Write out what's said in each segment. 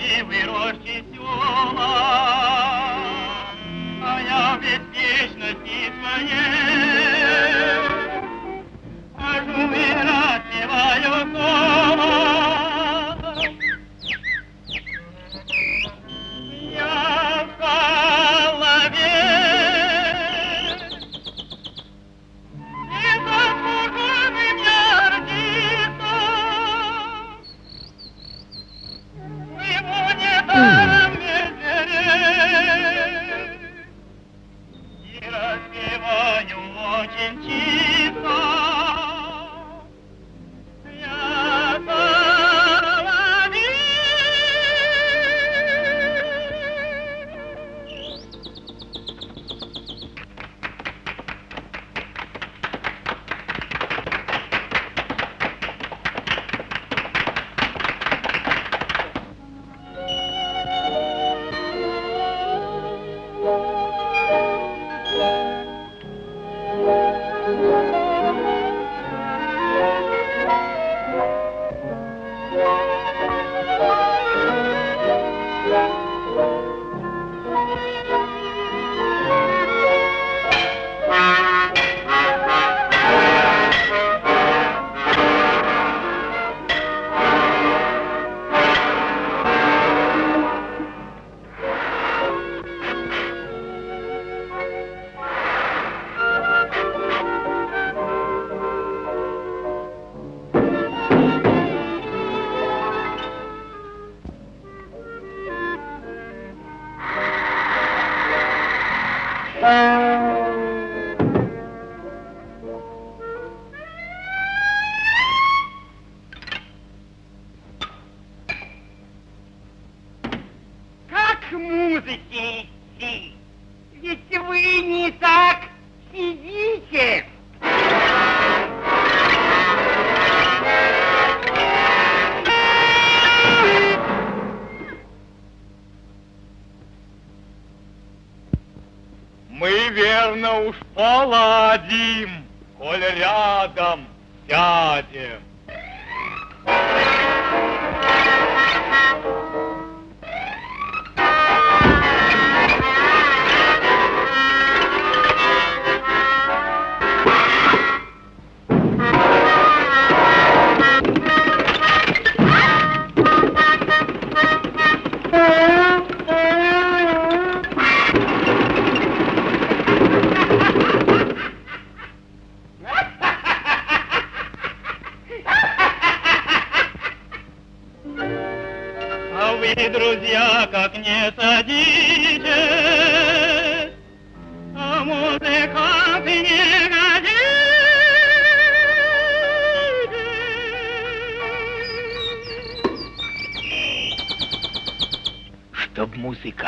你为我。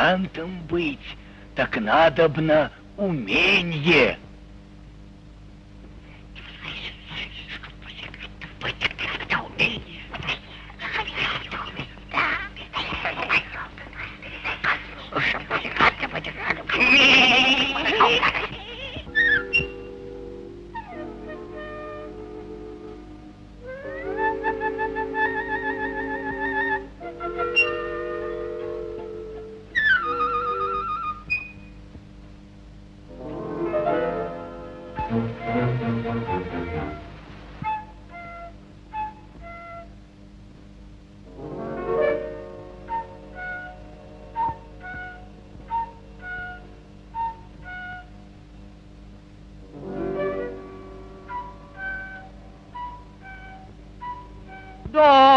Музыкантом быть, так надобно уменье. go.